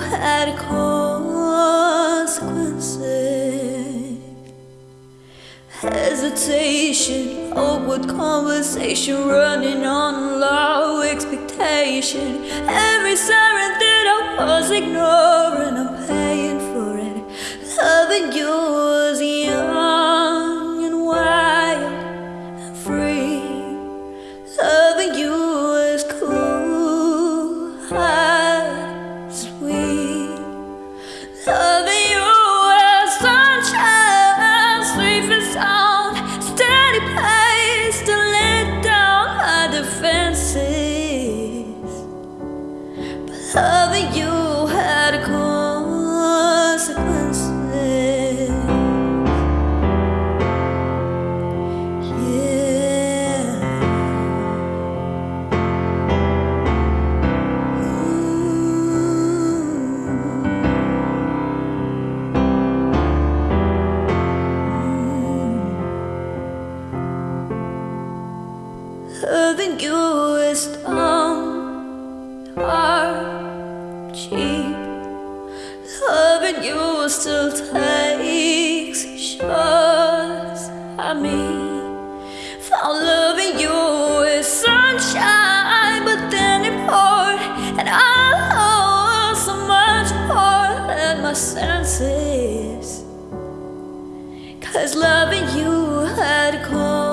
had consequences. Hesitation, awkward conversation, running on low expectation. Every siren that I was ignoring, I'm paying for it. Loving you Loving you is dumb, hard, cheap. Loving you still takes shots at me. Found loving you is sunshine, but then it poured, and I lost so much more than my senses. Cause loving you had come.